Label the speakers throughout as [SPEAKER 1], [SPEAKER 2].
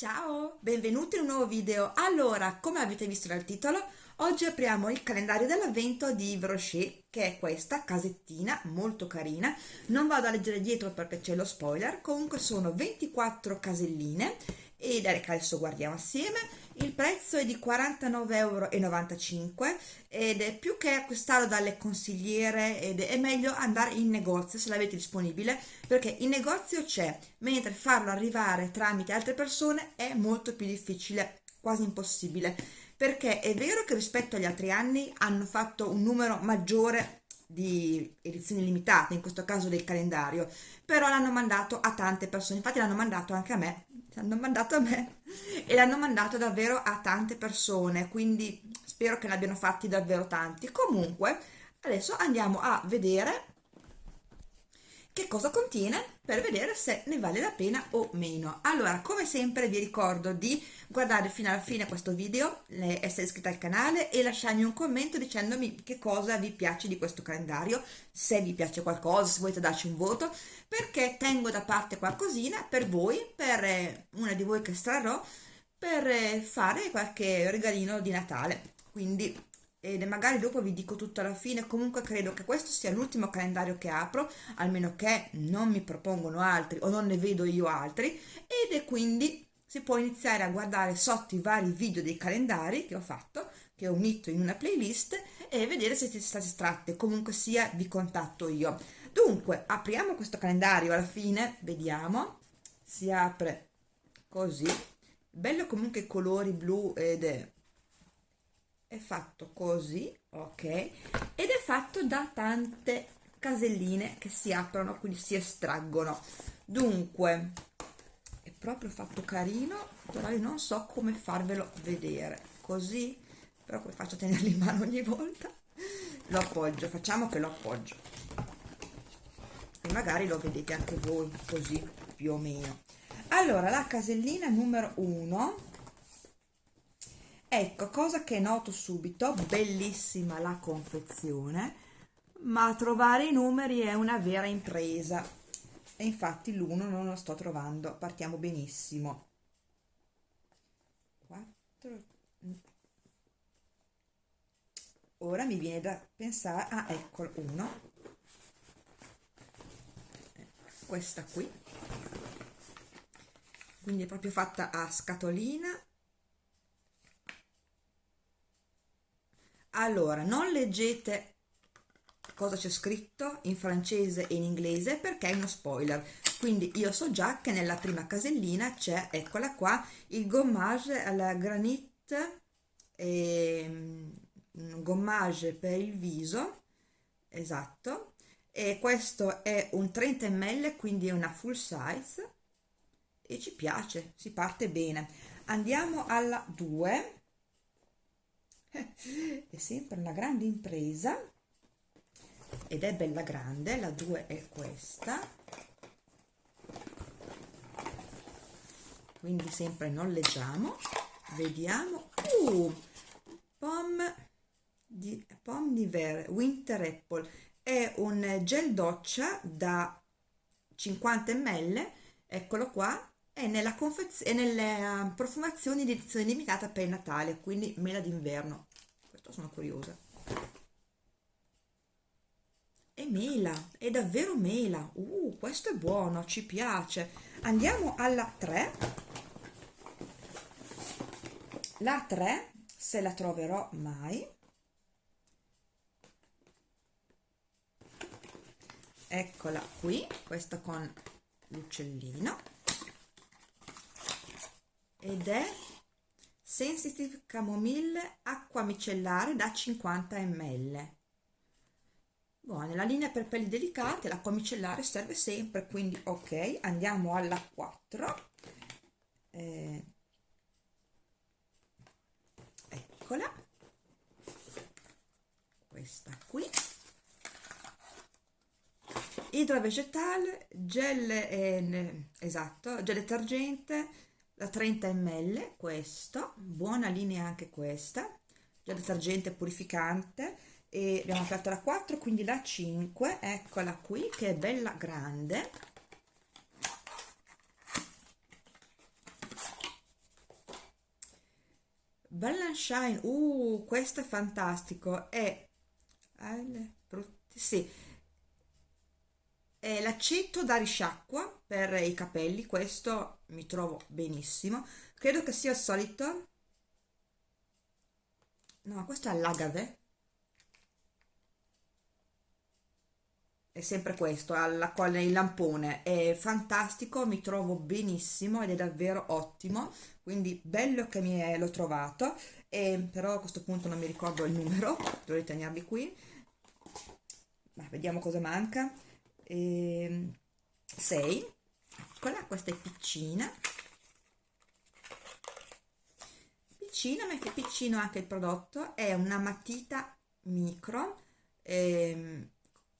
[SPEAKER 1] Ciao, benvenuti in un nuovo video. Allora, come avete visto dal titolo, oggi apriamo il calendario dell'avvento di Yves Rocher, che è questa casettina molto carina. Non vado a leggere dietro perché c'è lo spoiler, comunque sono 24 caselline ed adesso guardiamo assieme il prezzo è di 49,95 euro ed è più che acquistarlo dalle consigliere ed è meglio andare in negozio se l'avete disponibile perché in negozio c'è mentre farlo arrivare tramite altre persone è molto più difficile quasi impossibile perché è vero che rispetto agli altri anni hanno fatto un numero maggiore di edizioni limitate, in questo caso del calendario, però l'hanno mandato a tante persone, infatti l'hanno mandato anche a me, l'hanno mandato a me e l'hanno mandato davvero a tante persone, quindi spero che ne abbiano fatti davvero tanti. Comunque, adesso andiamo a vedere che cosa contiene per vedere se ne vale la pena o meno. Allora, come sempre vi ricordo di guardare fino alla fine questo video, essere iscritti al canale e lasciarmi un commento dicendomi che cosa vi piace di questo calendario, se vi piace qualcosa, se volete darci un voto, perché tengo da parte qualcosina per voi, per eh, una di voi che estrarrò, per eh, fare qualche regalino di Natale. Quindi e magari dopo vi dico tutto alla fine. Comunque credo che questo sia l'ultimo calendario che apro almeno che non mi propongono altri o non ne vedo io altri. Ed è quindi si può iniziare a guardare sotto i vari video dei calendari che ho fatto che ho unito in una playlist e vedere se siete state estratte comunque sia vi contatto io. Dunque apriamo questo calendario alla fine. Vediamo. Si apre così. Bello comunque i colori blu ed è fatto così ok? Ed è fatto da tante caselline che si aprono quindi si estraggono. Dunque è proprio fatto carino però io non so come farvelo vedere. Così però come faccio a tenerlo in mano ogni volta? Lo appoggio facciamo che lo appoggio. E magari lo vedete anche voi così più o meno. Allora la casellina numero 1 ecco cosa che noto subito bellissima la confezione ma trovare i numeri è una vera impresa. E infatti l'uno non lo sto trovando partiamo benissimo. 4 ora mi viene da pensare ah eccolo uno. Questa qui. Quindi è proprio fatta a scatolina allora non leggete cosa c'è scritto in francese e in inglese perché è uno spoiler. Quindi io so già che nella prima casellina c'è eccola qua il gommage alla granite e, um, gommage per il viso esatto e questo è un 30 ml quindi è una full size e ci piace si parte bene. Andiamo alla 2 è sempre una grande impresa ed è bella grande la 2 è questa. Quindi sempre non leggiamo vediamo. Uh, pomme di pomme d'hiver winter apple. È un gel doccia da 50 ml eccolo qua è nella, è nelle uh, profumazioni di edizione limitata per Natale, quindi mela d'inverno. Questo sono curiosa. È mela, è davvero mela. Uh, questo è buono, ci piace. Andiamo alla 3. La 3, se la troverò mai. Eccola qui, questa con l'uccellino ed è Sensitive Camomille acqua micellare da 50 ml Buona, nella linea per pelli delicate l'acqua micellare serve sempre, quindi ok, andiamo alla 4. Eh, eccola. Questa qui. Idrovegetale, gel, eh, esatto, gel detergente, da 30 ml questo buona linea anche questa. Già detergente purificante. E abbiamo aperto la 4 quindi la 5 eccola qui che è bella grande. Bella Shine, uh, questo è fantastico, è, sì, è l'aceto da risciacqua per i capelli, questo mi trovo benissimo, credo che sia il solito, no, questo è l'agave, è sempre questo, alla quale il lampone. È fantastico, mi trovo benissimo ed è davvero ottimo, quindi bello che mi è, l'ho trovato, e, però a questo punto non mi ricordo il numero, dovrei tenerli qui, Ma vediamo cosa manca, 6, eccola, questa è piccina, piccina, ma che piccino anche il prodotto, è una matita micro, ehm,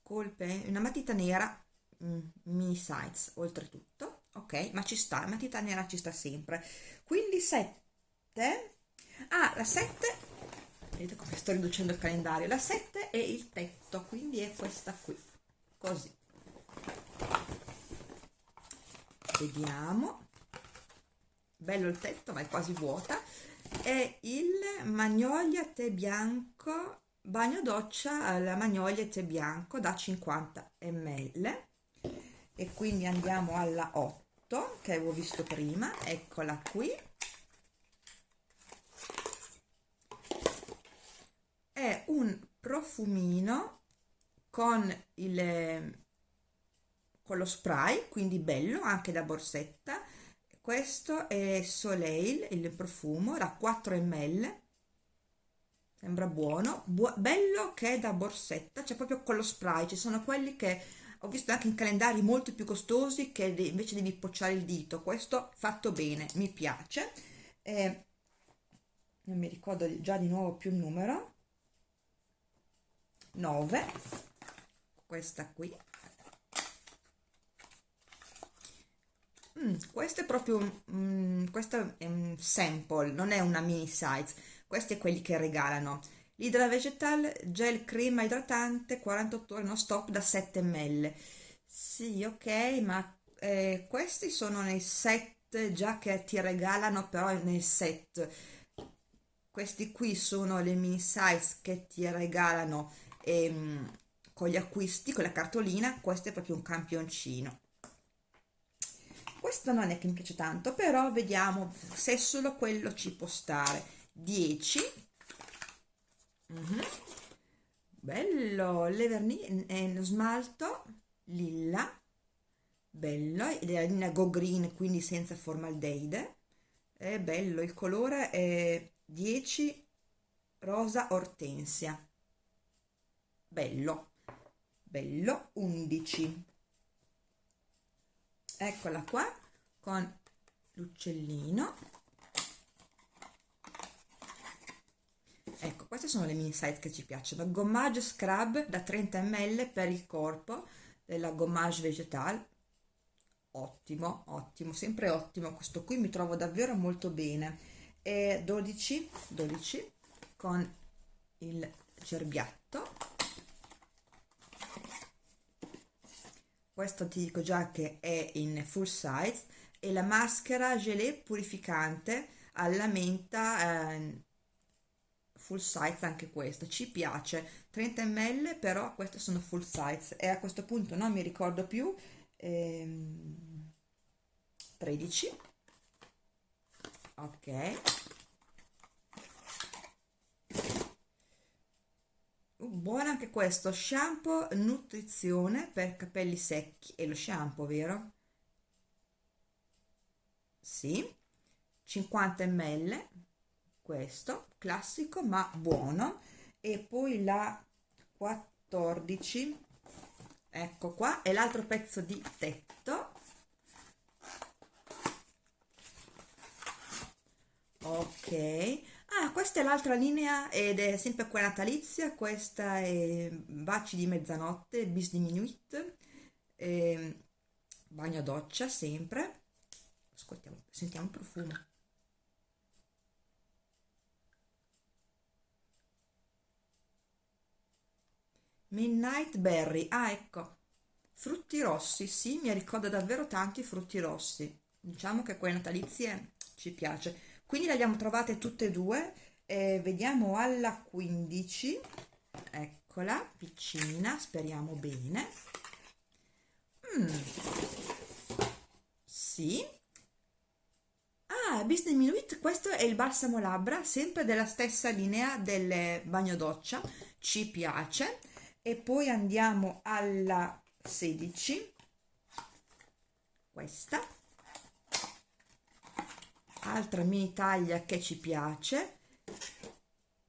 [SPEAKER 1] colpe, una matita nera mm, mini size oltretutto, ok? Ma ci sta, la matita nera ci sta sempre. Quindi 7, ah la 7, vedete come sto riducendo il calendario, la 7 è il tetto, quindi è questa qui, così. Vediamo, bello il tetto ma è quasi vuota, è il Magnolia tè bianco bagno doccia alla magnolia tè bianco da 50 ml. E quindi andiamo alla 8 che avevo visto prima. Eccola qui. È un profumino con il con lo spray quindi bello anche da borsetta. Questo è Soleil il profumo da 4 ml sembra buono. Bu bello che è da borsetta c'è proprio con lo spray. Ci sono quelli che ho visto anche in calendari molto più costosi che invece devi pocciare il dito. Questo fatto bene mi piace. Eh, non mi ricordo già di nuovo più il numero. 9 questa qui mm, questo è proprio mm, questo è un sample non è una mini size. Questi è quelli che regalano. L'idra vegetal gel crema idratante 48 ore non stop da 7 ml. Sì ok ma eh, questi sono nei set già che ti regalano però nel set. Questi qui sono le mini size che ti regalano ehm, con gli acquisti con la cartolina. Questo è proprio un campioncino questo non è che mi piace tanto però vediamo se solo quello ci può stare. 10 mm -hmm. bello le vernici è smalto lilla. Bello ed è la linea go green quindi senza formaldeide. È bello il colore è 10 rosa ortensia. Bello bello 11 eccola qua con l'uccellino. Ecco queste sono le mini size che ci piacciono. Gommage scrub da 30 ml per il corpo della gommage vegetal. Ottimo ottimo sempre ottimo. Questo qui mi trovo davvero molto bene. E 12 12 con il cerbiatto questo ti dico già che è in full size. E la maschera gelé purificante alla menta eh, full size anche questo ci piace. 30 ml però queste sono full size. E a questo punto non mi ricordo più ehm, 13 ok uh, buono anche questo shampoo nutrizione per capelli secchi. E lo shampoo vero? Sì. 50 ml questo classico ma buono. E poi la 14 ecco qua e l'altro pezzo di tetto. Ok ah questa è l'altra linea ed è sempre quella natalizia questa è baci di mezzanotte bis diminuit eh, bagno doccia sempre. Ascoltiamo sentiamo il profumo. Midnight Berry, ah ecco, frutti rossi, sì, mi ricorda davvero tanti frutti rossi, diciamo che quelle natalizie ci piace. Quindi le abbiamo trovate tutte e due eh, vediamo alla 15 eccola vicina speriamo bene. Mm. sì. Ah business minuit questo è il balsamo labbra sempre della stessa linea del bagno doccia ci piace. E poi andiamo alla 16 questa altra mini taglia che ci piace.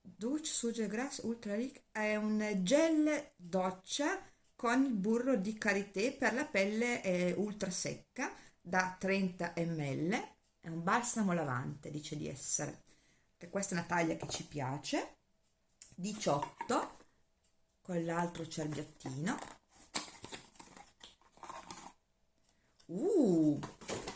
[SPEAKER 1] Douche Suge Grass Ultra Ric è un gel doccia con il burro di karité per la pelle eh, ultra secca da 30 ml. È un balsamo lavante dice di essere. E questa è una taglia che ci piace. 18 con l'altro cerbiattino. Uh,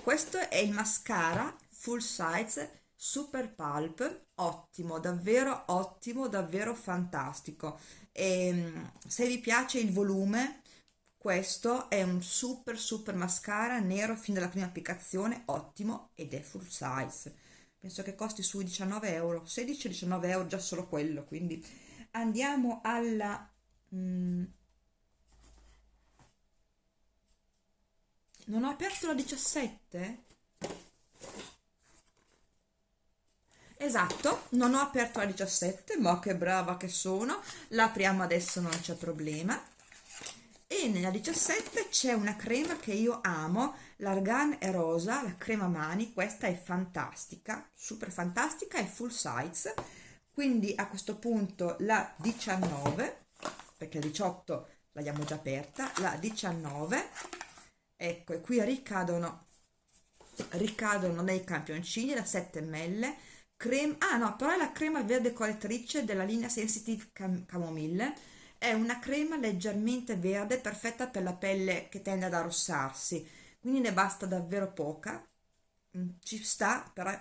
[SPEAKER 1] questo è il mascara full size super pulp ottimo davvero ottimo davvero fantastico. E ehm, se vi piace il volume questo è un super super mascara nero fin dalla prima applicazione ottimo ed è full size. Penso che costi sui 19 euro 16-19 euro già solo quello quindi andiamo alla mm, non ho aperto la 17 esatto non ho aperto la 17 ma che brava che sono. La apriamo adesso non c'è problema. E nella 17 c'è una crema che io amo l'argan è rosa la crema mani questa è fantastica super fantastica è full size. Quindi a questo punto la 19 perché la 18 l'abbiamo già aperta la 19 ecco e qui ricadono ricadono nei campioncini da 7 ml crema ah no però è la crema verde correttrice della linea sensitive Cam camomille è una crema leggermente verde perfetta per la pelle che tende ad arrossarsi. Quindi ne basta davvero poca. Mm, ci sta però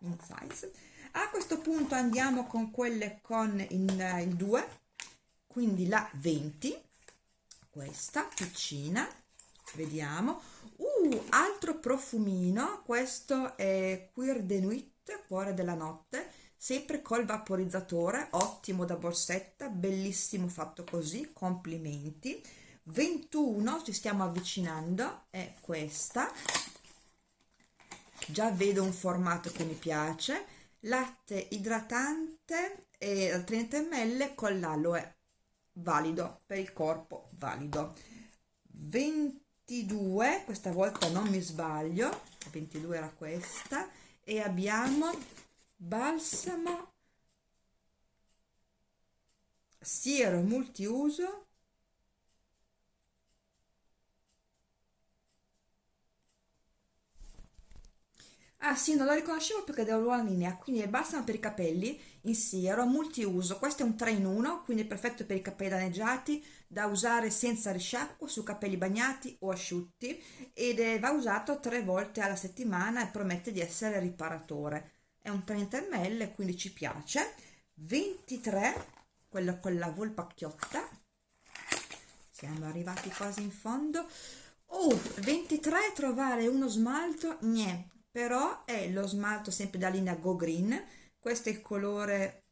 [SPEAKER 1] in size. A questo punto andiamo con quelle con il, il 2 quindi la 20 questa piccina vediamo. Uh altro profumino questo è Queer de Nuit cuore della notte sempre col vaporizzatore ottimo da borsetta bellissimo fatto così complimenti. 21 ci stiamo avvicinando è questa. Già vedo un formato che mi piace. Latte idratante e 30 ml con l'aloe valido per il corpo valido. 22 questa volta non mi sbaglio 22 era questa e abbiamo balsamo siero multiuso Ah sì, non lo riconoscevo perché devo la linea, quindi è balsamo per i capelli in siero, multiuso, questo è un 3 in 1, quindi è perfetto per i capelli danneggiati, da usare senza risciacquo su capelli bagnati o asciutti ed è, va usato tre volte alla settimana e promette di essere riparatore. È un 30 ml, quindi ci piace. 23, quello con la volpacchiotta, siamo arrivati quasi in fondo. Oh, 23 trovare uno smalto, niente però è lo smalto sempre da linea Go Green questo è il colore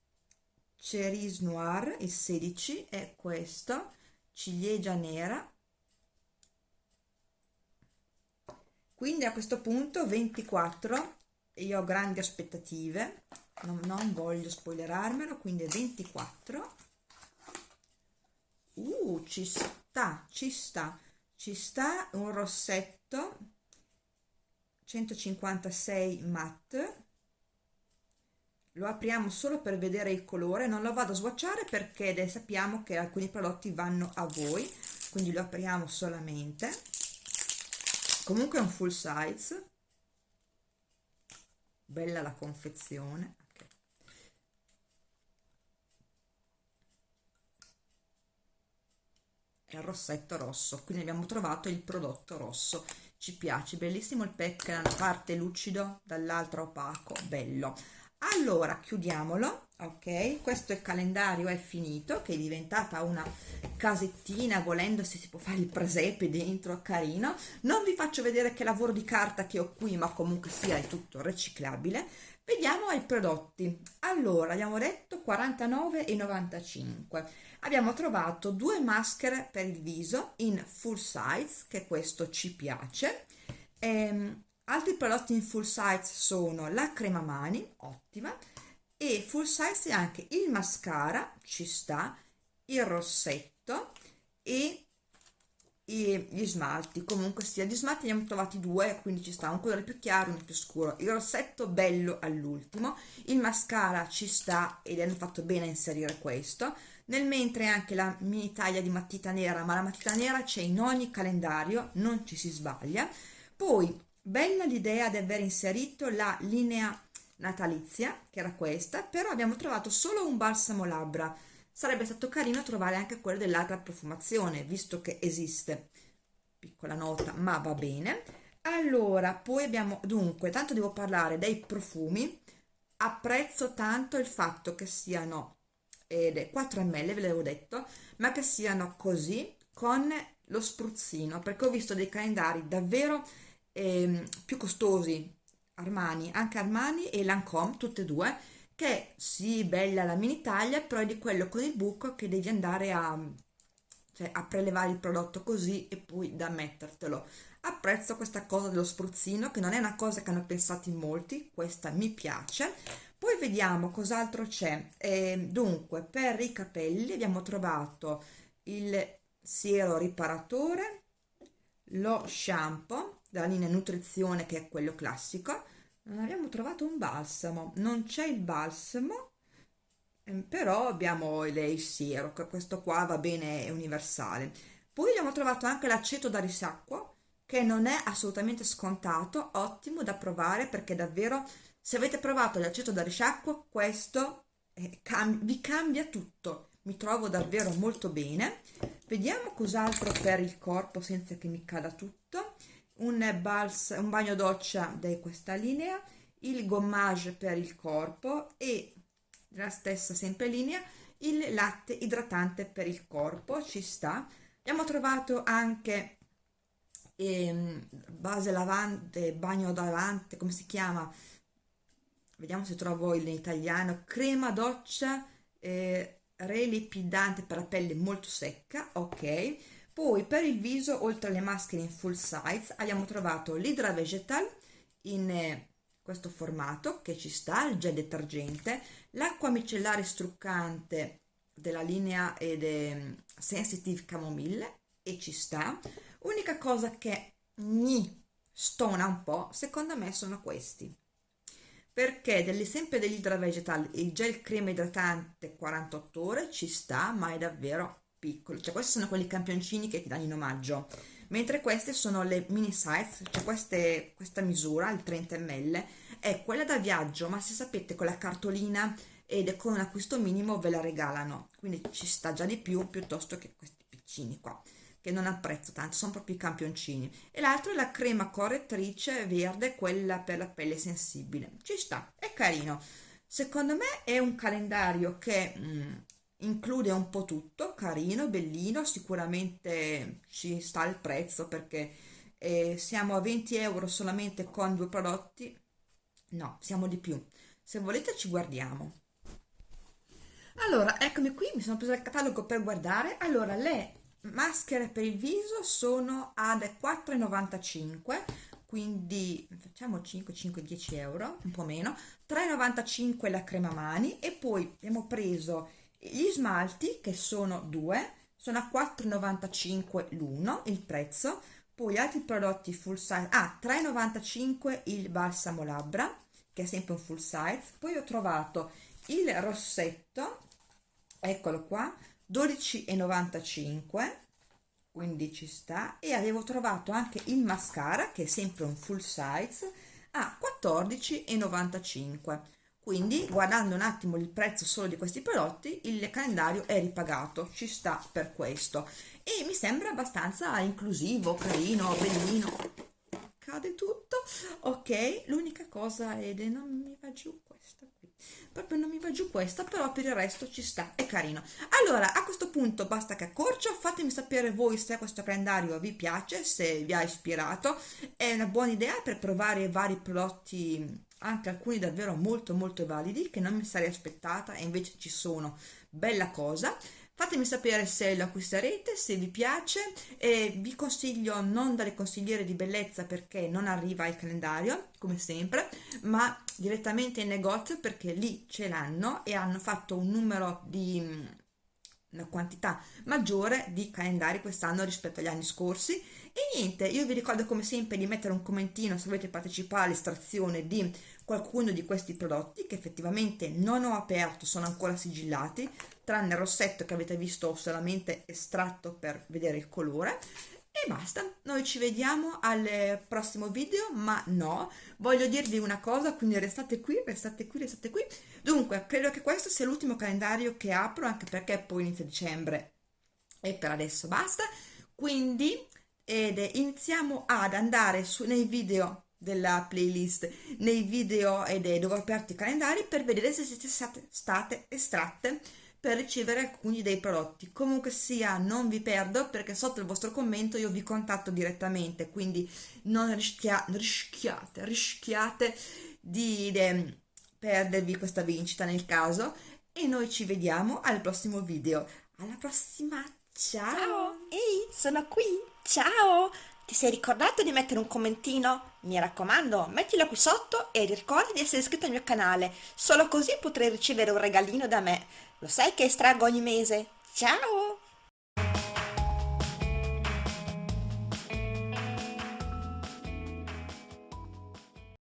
[SPEAKER 1] Cerise Noir il 16 è questo. Ciliegia nera. Quindi a questo punto 24 io ho grandi aspettative non, non voglio spoilerarmelo quindi 24 uh ci sta ci sta. Ci sta un rossetto 156 matte lo apriamo solo per vedere il colore non lo vado a swatchare perché sappiamo che alcuni prodotti vanno a voi quindi lo apriamo solamente. Comunque è un full size. Bella la confezione. Okay. è il rossetto rosso quindi abbiamo trovato il prodotto rosso ci piace bellissimo il pack da una parte lucido dall'altra opaco bello. Allora chiudiamolo ok? Questo il calendario è finito che è diventata una casettina volendo se si può fare il presepe dentro carino. Non vi faccio vedere che lavoro di carta che ho qui ma comunque sia è tutto riciclabile. Vediamo i prodotti. Allora abbiamo detto 49,95 abbiamo trovato due maschere per il viso in full size che questo ci piace. Ehm, altri prodotti in full size sono la crema mani ottima e full size anche il mascara ci sta il rossetto e e gli smalti. Comunque sia di smalti ne abbiamo trovati due quindi ci sta un colore più chiaro uno più scuro. Il rossetto bello all'ultimo il mascara ci sta ed hanno fatto bene a inserire questo. Nel mentre anche la mini taglia di matita nera ma la matita nera c'è in ogni calendario non ci si sbaglia. Poi bella l'idea di aver inserito la linea natalizia che era questa però abbiamo trovato solo un balsamo labbra sarebbe stato carino trovare anche quello dell'altra profumazione visto che esiste. Piccola nota ma va bene. Allora poi abbiamo dunque tanto devo parlare dei profumi. Apprezzo tanto il fatto che siano ed è 4 ml ve l'avevo detto ma che siano così con lo spruzzino perché ho visto dei calendari davvero eh, più costosi Armani, anche Armani e Lancome, tutte e due, che sì, bella la mini taglia, però è di quello con il buco che devi andare a, cioè, a prelevare il prodotto così e poi da mettertelo. Apprezzo questa cosa dello spruzzino, che non è una cosa che hanno pensato in molti, questa mi piace. Poi vediamo cos'altro c'è. Eh, dunque, per i capelli abbiamo trovato il siero riparatore, lo shampoo della linea nutrizione che è quello classico, non abbiamo trovato un balsamo. Non c'è il balsamo ehm, però abbiamo il siero questo qua va bene è universale. Poi abbiamo trovato anche l'aceto da risacquo che non è assolutamente scontato ottimo da provare perché davvero se avete provato l'aceto da risciacquo questo eh, cam vi cambia tutto. Mi trovo davvero molto bene. Vediamo cos'altro per il corpo senza che mi cada tutto un, bals, un bagno doccia di questa linea, il gommage per il corpo e la stessa sempre linea il latte idratante per il corpo, ci sta. Abbiamo trovato anche ehm, base lavante, bagno lavante, come si chiama? Vediamo se trovo in italiano, crema doccia eh, relipidante per la pelle molto secca, ok poi per il viso, oltre alle maschere in full size, abbiamo trovato l'Hydra Vegetal in eh, questo formato che ci sta, il gel detergente, l'acqua micellare struccante della linea ed è Sensitive Camomille e ci sta. Unica cosa che mi stona un po', secondo me, sono questi. Perché degli, sempre dell'Hydra Vegetal, il gel crema idratante 48 ore ci sta, ma è davvero piccoli, cioè questi sono quelli campioncini che ti danno in omaggio, mentre queste sono le mini size, cioè queste, questa misura, il 30 ml, è quella da viaggio, ma se sapete con la cartolina ed con un acquisto minimo ve la regalano, quindi ci sta già di più piuttosto che questi piccini qua che non apprezzo tanto, sono proprio i campioncini. E l'altro è la crema correttrice verde, quella per la pelle sensibile. Ci sta, è carino. Secondo me è un calendario che mh, mm, include un po' tutto, carino, bellino, sicuramente ci sta il prezzo perché eh, siamo a 20 euro solamente con due prodotti, no, siamo di più. Se volete ci guardiamo. Allora, eccomi qui, mi sono presa il catalogo per guardare. Allora, le maschere per il viso sono ad 4,95 quindi facciamo 5 5 10 euro un po' meno 3,95 la crema mani e poi abbiamo preso gli smalti che sono due sono a 4,95 l'uno il prezzo. Poi altri prodotti full size ah 3,95 il balsamo labbra che è sempre un full size. Poi ho trovato il rossetto eccolo qua 12,95 quindi ci sta. E avevo trovato anche il mascara che è sempre un full size a 14,95 quindi guardando un attimo il prezzo solo di questi prodotti il calendario è ripagato ci sta per questo. E mi sembra abbastanza inclusivo carino bellino. Cade tutto. Ok l'unica cosa è non mi va giù questa qui. Proprio non mi va giù questa però per il resto ci sta è carino. Allora a questo punto basta che accorcio fatemi sapere voi se questo calendario vi piace se vi ha ispirato. È una buona idea per provare vari prodotti anche alcuni davvero molto molto validi che non mi sarei aspettata e invece ci sono. Bella cosa. Fatemi sapere se lo acquisterete, se vi piace e vi consiglio non dare consigliere di bellezza perché non arriva il calendario, come sempre, ma direttamente in negozio perché lì ce l'hanno e hanno fatto un numero di una quantità maggiore di calendari quest'anno rispetto agli anni scorsi. E niente, io vi ricordo come sempre di mettere un commentino se volete partecipare all'estrazione di qualcuno di questi prodotti che effettivamente non ho aperto, sono ancora sigillati, tranne il rossetto che avete visto solamente estratto per vedere il colore e basta, noi ci vediamo al prossimo video, ma no, voglio dirvi una cosa, quindi restate qui, restate qui, restate qui. Dunque, credo che questo sia l'ultimo calendario che apro, anche perché poi inizia dicembre e per adesso basta. Quindi, ed iniziamo ad andare su, nei video della playlist, nei video ed dove ho aperto i calendari per vedere se siete state, state estratte per ricevere alcuni dei prodotti. Comunque sia, non vi perdo perché sotto il vostro commento io vi contatto direttamente, quindi non rischia, rischiate, rischiate di, di perdervi questa vincita nel caso e noi ci vediamo al prossimo video. Alla prossima, ciao!
[SPEAKER 2] Ciao! Ehi, sono qui! Ciao! Ti sei ricordato di mettere un commentino? Mi raccomando, mettilo qui sotto e ricorda di essere iscritto al mio canale, solo così potrai ricevere un regalino da me. Lo sai che estraggo ogni mese? Ciao!